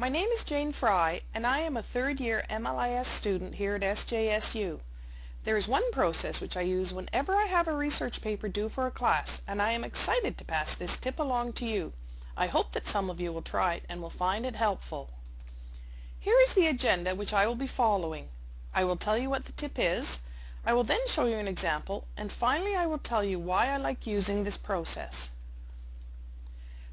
My name is Jane Fry and I am a third year MLIS student here at SJSU. There is one process which I use whenever I have a research paper due for a class and I am excited to pass this tip along to you. I hope that some of you will try it and will find it helpful. Here is the agenda which I will be following. I will tell you what the tip is, I will then show you an example, and finally I will tell you why I like using this process.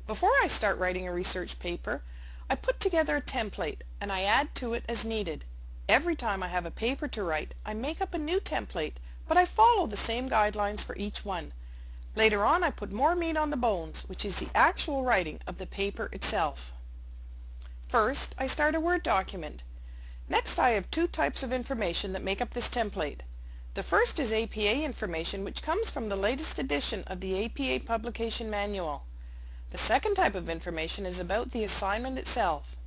Before I start writing a research paper, I put together a template and I add to it as needed. Every time I have a paper to write, I make up a new template, but I follow the same guidelines for each one. Later on I put more meat on the bones, which is the actual writing of the paper itself. First, I start a Word document. Next I have two types of information that make up this template. The first is APA information which comes from the latest edition of the APA Publication Manual. The second type of information is about the assignment itself.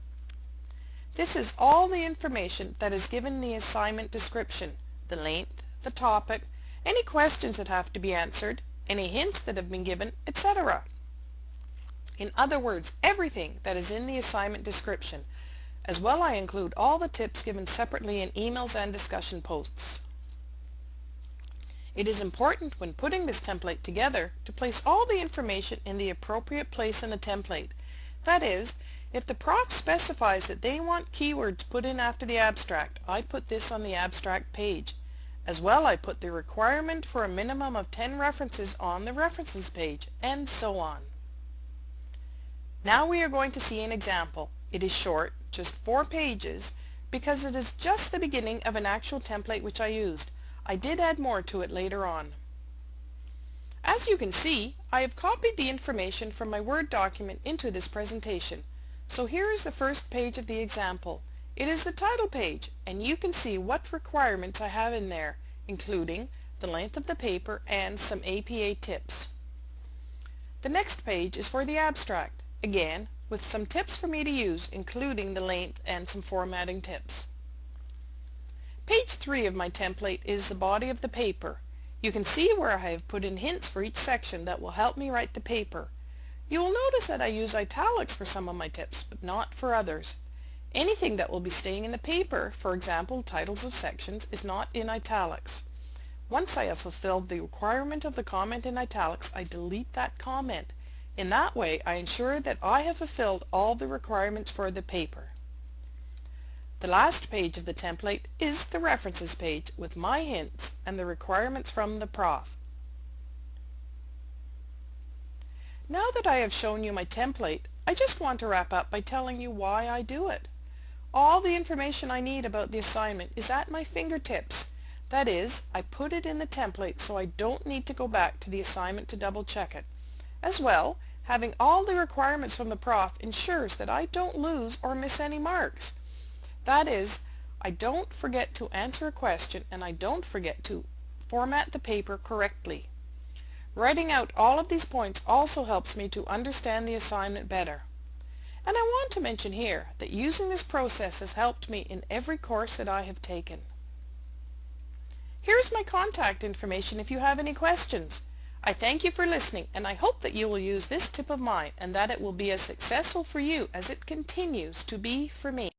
This is all the information that is given in the assignment description, the length, the topic, any questions that have to be answered, any hints that have been given, etc. In other words, everything that is in the assignment description. As well I include all the tips given separately in emails and discussion posts. It is important when putting this template together to place all the information in the appropriate place in the template. That is, if the prof specifies that they want keywords put in after the abstract, I put this on the abstract page. As well I put the requirement for a minimum of 10 references on the references page, and so on. Now we are going to see an example. It is short, just four pages, because it is just the beginning of an actual template which I used. I did add more to it later on. As you can see, I have copied the information from my Word document into this presentation. So here is the first page of the example. It is the title page, and you can see what requirements I have in there, including the length of the paper and some APA tips. The next page is for the abstract, again with some tips for me to use, including the length and some formatting tips. Page 3 of my template is the body of the paper. You can see where I have put in hints for each section that will help me write the paper. You will notice that I use italics for some of my tips, but not for others. Anything that will be staying in the paper, for example titles of sections, is not in italics. Once I have fulfilled the requirement of the comment in italics, I delete that comment. In that way, I ensure that I have fulfilled all the requirements for the paper. The last page of the template is the references page with my hints and the requirements from the prof. Now that I have shown you my template, I just want to wrap up by telling you why I do it. All the information I need about the assignment is at my fingertips. That is, I put it in the template so I don't need to go back to the assignment to double check it. As well, having all the requirements from the prof ensures that I don't lose or miss any marks. That is, I don't forget to answer a question and I don't forget to format the paper correctly. Writing out all of these points also helps me to understand the assignment better. And I want to mention here that using this process has helped me in every course that I have taken. Here's my contact information if you have any questions. I thank you for listening and I hope that you will use this tip of mine and that it will be as successful for you as it continues to be for me.